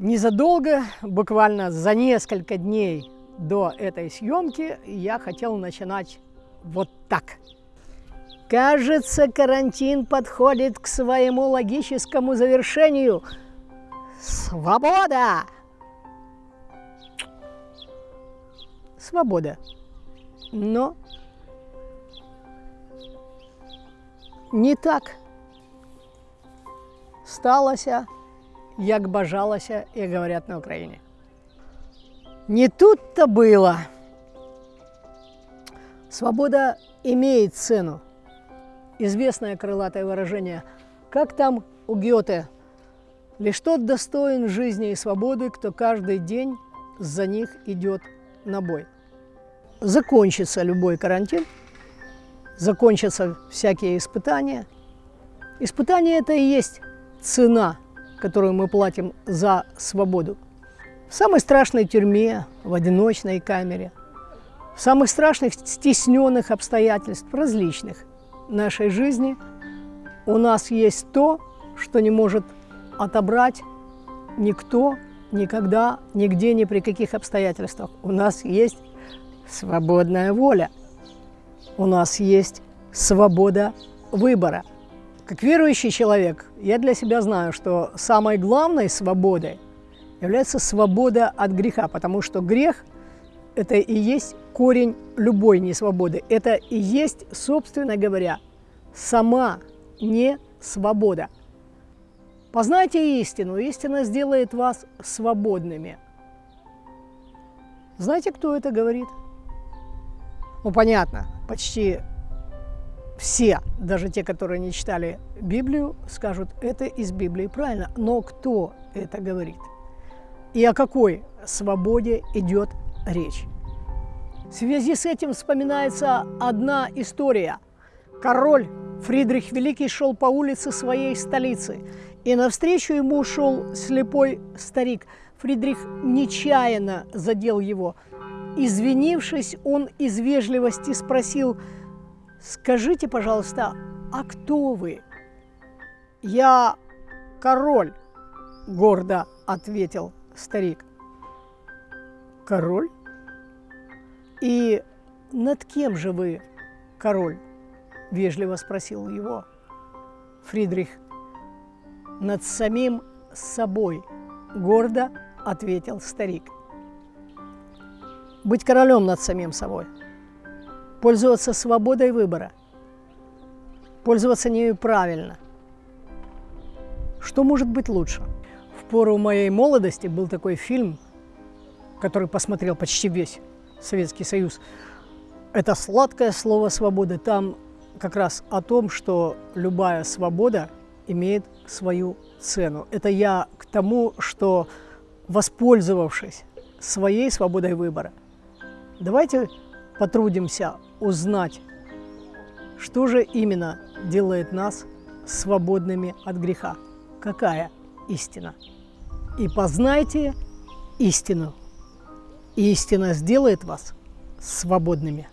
Незадолго, буквально за несколько дней до этой съемки, я хотел начинать вот так. Кажется, карантин подходит к своему логическому завершению. Свобода! Свобода. Но не так сталося, як бажалося, и говорят на Украине. Не тут-то было. Свобода имеет цену. Известное крылатое выражение «Как там у Гёте?» Лишь тот достоин жизни и свободы, кто каждый день за них идет на бой. Закончится любой карантин, закончатся всякие испытания. Испытания – это и есть цена, которую мы платим за свободу. В самой страшной тюрьме, в одиночной камере, в самых страшных стесненных обстоятельств различных нашей жизни у нас есть то, что не может отобрать никто, никогда, нигде, ни при каких обстоятельствах. У нас есть свободная воля. У нас есть свобода выбора. Как верующий человек, я для себя знаю, что самой главной свободой является свобода от греха, потому что грех – это и есть корень любой несвободы. Это и есть, собственно говоря, сама не свобода. Познайте истину, истина сделает вас свободными. Знаете, кто это говорит? Ну, понятно, почти все, даже те, которые не читали Библию, скажут, это из Библии правильно. Но кто это говорит? И о какой свободе идет речь? В связи с этим вспоминается одна история. Король Фридрих Великий шел по улице своей столицы, и навстречу ему шел слепой старик. Фридрих нечаянно задел его. Извинившись, он из вежливости спросил – Скажите, пожалуйста, а кто вы? Я король, гордо ответил старик. Король? И над кем же вы король? Вежливо спросил его Фридрих. Над самим собой, гордо ответил старик. Быть королем над самим собой – пользоваться свободой выбора, пользоваться нею правильно. Что может быть лучше? В пору моей молодости был такой фильм, который посмотрел почти весь Советский Союз. Это сладкое слово «свобода». Там как раз о том, что любая свобода имеет свою цену. Это я к тому, что воспользовавшись своей свободой выбора, давайте потрудимся узнать, что же именно делает нас свободными от греха, какая истина. И познайте истину, и истина сделает вас свободными.